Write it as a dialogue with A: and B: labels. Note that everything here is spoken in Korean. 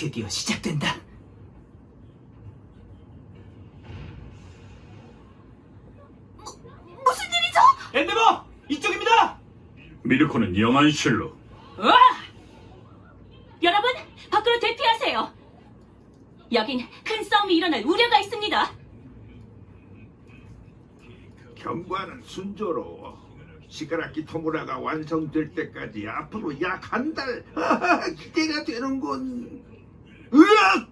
A: 드디어 시작된다.
B: 무슨 일이죠?
A: 엔데버! 이쪽입니다!
C: 미르코는 영한 실로
D: 우와! 여러분, 밖으로 대피하세요. 여긴 큰 싸움이 일어날 우려가 있습니다.
E: 경과는 순조로워. 시가라키 토무라가 완성될 때까지 앞으로 약 한 달. 기대가 되는군. 으악!